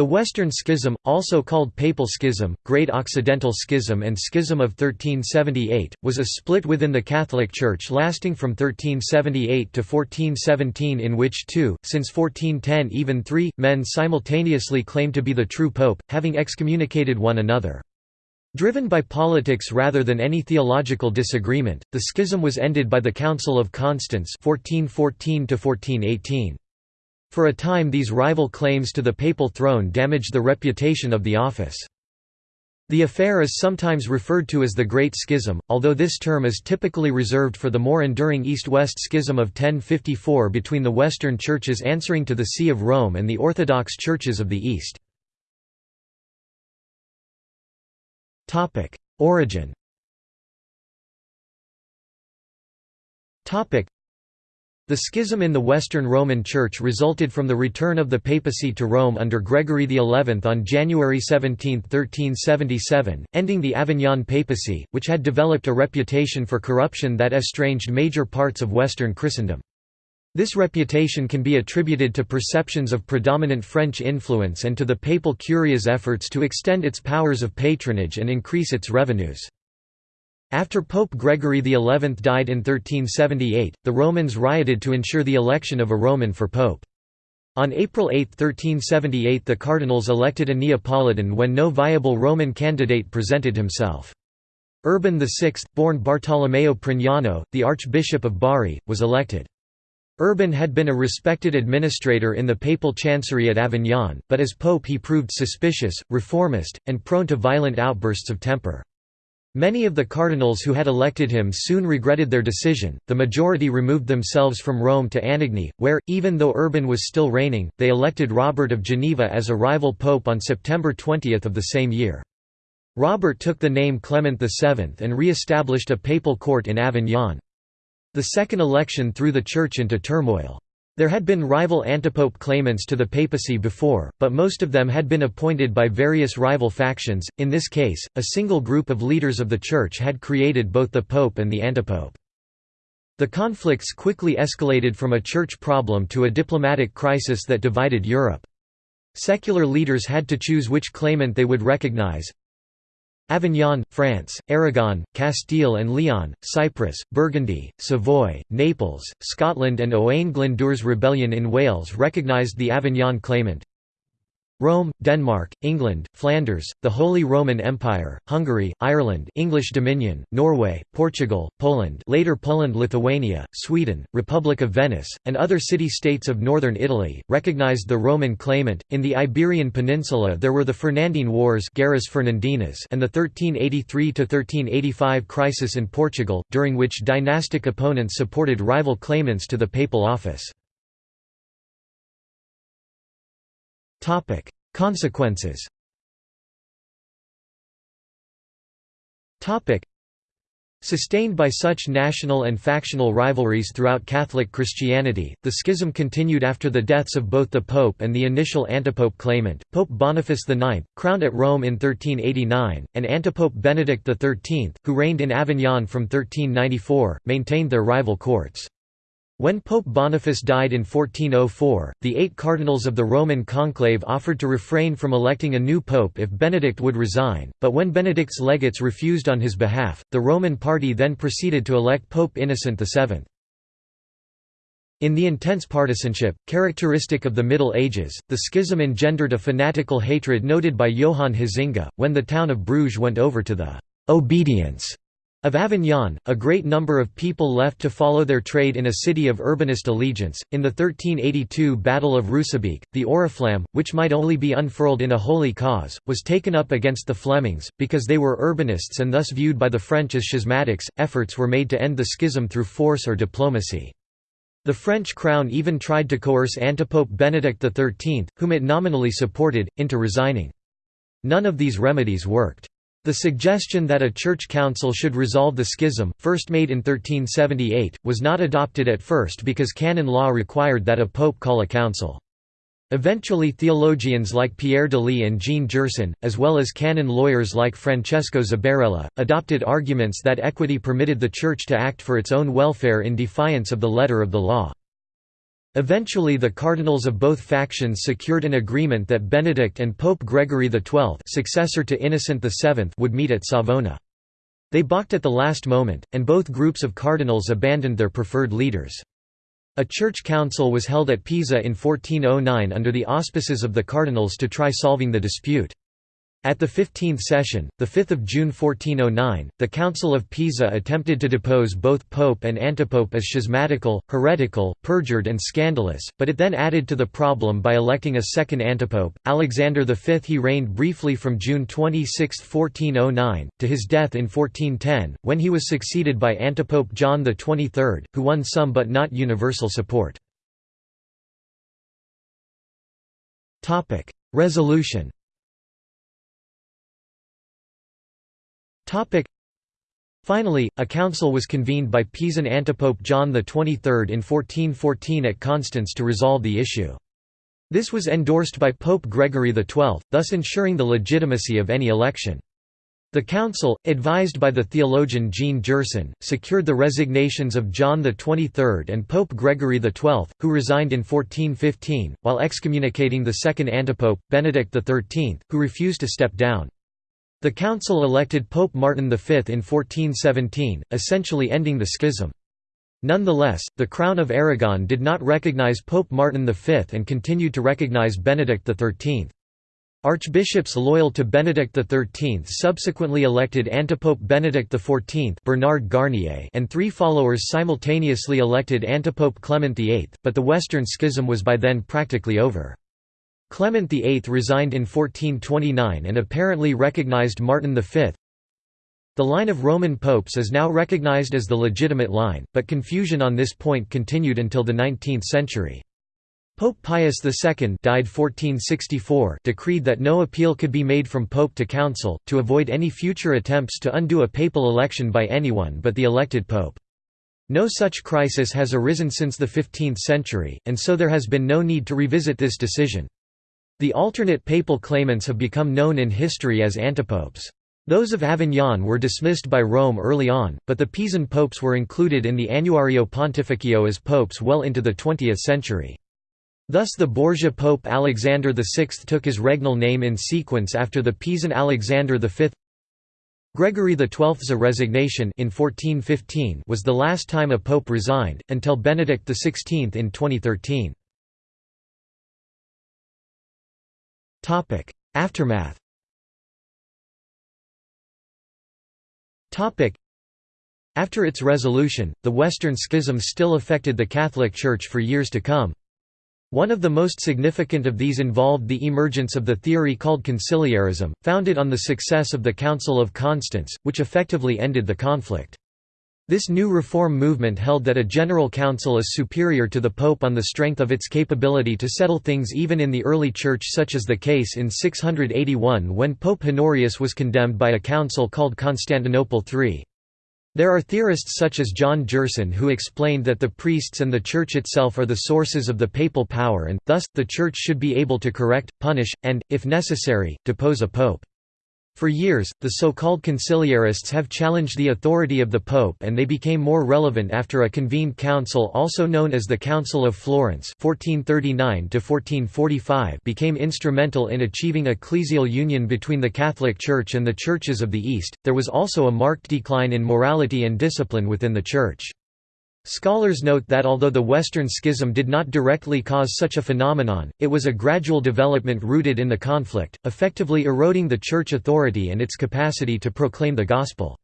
The Western Schism, also called Papal Schism, Great Occidental Schism and Schism of 1378, was a split within the Catholic Church lasting from 1378 to 1417 in which two, since 1410 even three, men simultaneously claimed to be the true pope, having excommunicated one another. Driven by politics rather than any theological disagreement, the schism was ended by the Council of Constance 1414 -1418. For a time these rival claims to the papal throne damaged the reputation of the office. The affair is sometimes referred to as the Great Schism, although this term is typically reserved for the more enduring East-West Schism of 1054 between the Western churches answering to the See of Rome and the Orthodox churches of the East. Origin the schism in the Western Roman Church resulted from the return of the papacy to Rome under Gregory XI on January 17, 1377, ending the Avignon papacy, which had developed a reputation for corruption that estranged major parts of Western Christendom. This reputation can be attributed to perceptions of predominant French influence and to the papal curia's efforts to extend its powers of patronage and increase its revenues. After Pope Gregory XI died in 1378, the Romans rioted to ensure the election of a Roman for pope. On April 8, 1378 the cardinals elected a Neapolitan when no viable Roman candidate presented himself. Urban VI, born Bartolomeo Prignano, the Archbishop of Bari, was elected. Urban had been a respected administrator in the papal chancery at Avignon, but as pope he proved suspicious, reformist, and prone to violent outbursts of temper. Many of the cardinals who had elected him soon regretted their decision. The majority removed themselves from Rome to Anagni, where, even though Urban was still reigning, they elected Robert of Geneva as a rival pope on September 20 of the same year. Robert took the name Clement VII and re-established a papal court in Avignon. The second election threw the church into turmoil. There had been rival antipope claimants to the papacy before, but most of them had been appointed by various rival factions. In this case, a single group of leaders of the church had created both the pope and the antipope. The conflicts quickly escalated from a church problem to a diplomatic crisis that divided Europe. Secular leaders had to choose which claimant they would recognize, Avignon, France, Aragon, Castile and Leon, Cyprus, Burgundy, Savoy, Naples, Scotland and Owain Glyndwr's rebellion in Wales recognised the Avignon claimant. Rome, Denmark, England, Flanders, the Holy Roman Empire, Hungary, Ireland English Dominion, Norway, Portugal, Poland later Poland Lithuania, Sweden, Republic of Venice, and other city-states of northern Italy, recognized the Roman claimant. In the Iberian Peninsula there were the Fernandine Wars and the 1383–1385 crisis in Portugal, during which dynastic opponents supported rival claimants to the papal office. Topic: Consequences. Topic: Sustained by such national and factional rivalries throughout Catholic Christianity, the schism continued after the deaths of both the Pope and the initial antipope claimant, Pope Boniface IX, crowned at Rome in 1389, and antipope Benedict XIII, who reigned in Avignon from 1394, maintained their rival courts. When Pope Boniface died in 1404, the eight cardinals of the Roman conclave offered to refrain from electing a new pope if Benedict would resign, but when Benedict's legates refused on his behalf, the Roman party then proceeded to elect Pope Innocent VII. In the intense partisanship, characteristic of the Middle Ages, the schism engendered a fanatical hatred noted by Johan Huizinga, when the town of Bruges went over to the «obedience» Of Avignon, a great number of people left to follow their trade in a city of urbanist allegiance. In the 1382 Battle of Roosebeke, the Oriflamme, which might only be unfurled in a holy cause, was taken up against the Flemings, because they were urbanists and thus viewed by the French as schismatics. Efforts were made to end the schism through force or diplomacy. The French crown even tried to coerce antipope Benedict XIII, whom it nominally supported, into resigning. None of these remedies worked. The suggestion that a church council should resolve the schism, first made in 1378, was not adopted at first because canon law required that a pope call a council. Eventually theologians like Pierre d'Ailly and Jean Gerson, as well as canon lawyers like Francesco Zabarella, adopted arguments that equity permitted the Church to act for its own welfare in defiance of the letter of the law. Eventually the cardinals of both factions secured an agreement that Benedict and Pope Gregory XII successor to Innocent VII would meet at Savona. They balked at the last moment, and both groups of cardinals abandoned their preferred leaders. A church council was held at Pisa in 1409 under the auspices of the cardinals to try solving the dispute. At the 15th session, 5 June 1409, the Council of Pisa attempted to depose both pope and antipope as schismatical, heretical, perjured and scandalous, but it then added to the problem by electing a second antipope, Alexander V. He reigned briefly from June 26, 1409, to his death in 1410, when he was succeeded by antipope John XXIII, who won some but not universal support. Resolution Finally, a council was convened by Pisan antipope John XXIII in 1414 at Constance to resolve the issue. This was endorsed by Pope Gregory XII, thus ensuring the legitimacy of any election. The council, advised by the theologian Jean Gerson, secured the resignations of John XXIII and Pope Gregory XII, who resigned in 1415, while excommunicating the second antipope, Benedict XIII, who refused to step down. The council elected Pope Martin V in 1417, essentially ending the schism. Nonetheless, the Crown of Aragon did not recognize Pope Martin V and continued to recognize Benedict XIII. Archbishops loyal to Benedict XIII subsequently elected antipope Benedict XIV Bernard Garnier and three followers simultaneously elected antipope Clement VIII, but the Western Schism was by then practically over. Clement VIII resigned in 1429 and apparently recognized Martin V. The line of Roman popes is now recognized as the legitimate line, but confusion on this point continued until the 19th century. Pope Pius II died 1464 decreed that no appeal could be made from pope to council, to avoid any future attempts to undo a papal election by anyone but the elected pope. No such crisis has arisen since the 15th century, and so there has been no need to revisit this decision. The alternate papal claimants have become known in history as antipopes. Those of Avignon were dismissed by Rome early on, but the Pisan popes were included in the Annuario Pontificio as popes well into the 20th century. Thus the Borgia Pope Alexander VI took his regnal name in sequence after the Pisan Alexander V. Gregory XII's resignation in 1415 was the last time a pope resigned, until Benedict XVI in 2013. Topic: Aftermath. Topic: After its resolution, the Western Schism still affected the Catholic Church for years to come. One of the most significant of these involved the emergence of the theory called conciliarism, founded on the success of the Council of Constance, which effectively ended the conflict. This new reform movement held that a general council is superior to the pope on the strength of its capability to settle things even in the early church such as the case in 681 when Pope Honorius was condemned by a council called Constantinople III. There are theorists such as John Gerson who explained that the priests and the Church itself are the sources of the papal power and, thus, the Church should be able to correct, punish, and, if necessary, depose a pope. For years, the so-called conciliarists have challenged the authority of the Pope and they became more relevant after a convened council also known as the Council of Florence 1439 became instrumental in achieving ecclesial union between the Catholic Church and the churches of the East. There was also a marked decline in morality and discipline within the Church. Scholars note that although the Western Schism did not directly cause such a phenomenon, it was a gradual development rooted in the conflict, effectively eroding the Church authority and its capacity to proclaim the Gospel.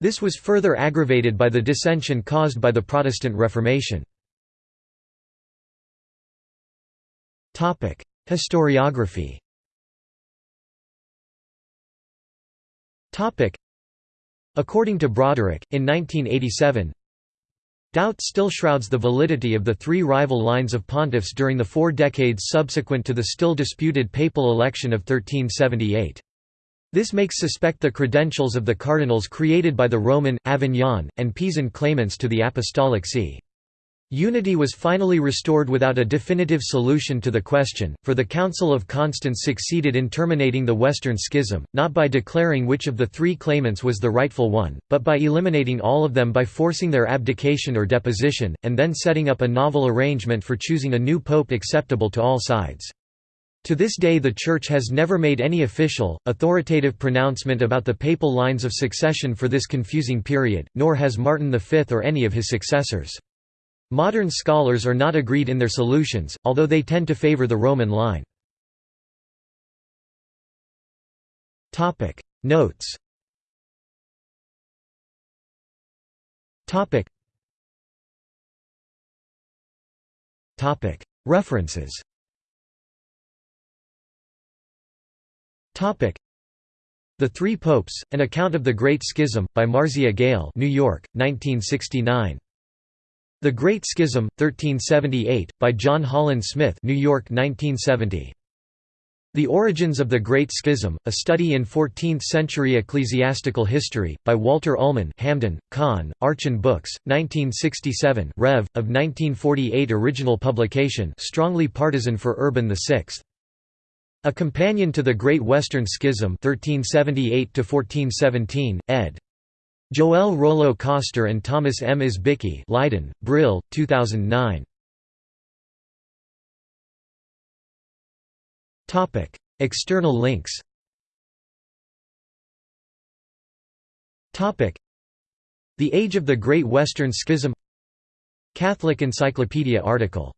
This was further aggravated by the dissension caused by the Protestant Reformation. Historiography According to Broderick, in 1987, Doubt still shrouds the validity of the three rival lines of pontiffs during the four decades subsequent to the still disputed papal election of 1378. This makes suspect the credentials of the cardinals created by the Roman, Avignon, and Pisan claimants to the apostolic see. Unity was finally restored without a definitive solution to the question, for the Council of Constance succeeded in terminating the Western Schism, not by declaring which of the three claimants was the rightful one, but by eliminating all of them by forcing their abdication or deposition, and then setting up a novel arrangement for choosing a new pope acceptable to all sides. To this day the Church has never made any official, authoritative pronouncement about the papal lines of succession for this confusing period, nor has Martin V or any of his successors. Modern scholars are not agreed in their solutions, although they tend to favor the Roman line. Notes. References. The Three Popes, An Account of the Great Schism, by Marzieh Gail New York, 1969. The Great Schism, 1378, by John Holland Smith New York 1970. The Origins of the Great Schism, A Study in Fourteenth-Century Ecclesiastical History, by Walter Ullmann Hamden, Kahn, Archon Books, 1967 Rev. of 1948 Original publication strongly partisan for Urban VI. A Companion to the Great Western Schism 1378 ed. Joel Rollo-Koster and Thomas M. Izbicki Leiden, Brill, 2009. External links The Age of the Great Western Schism Catholic Encyclopedia article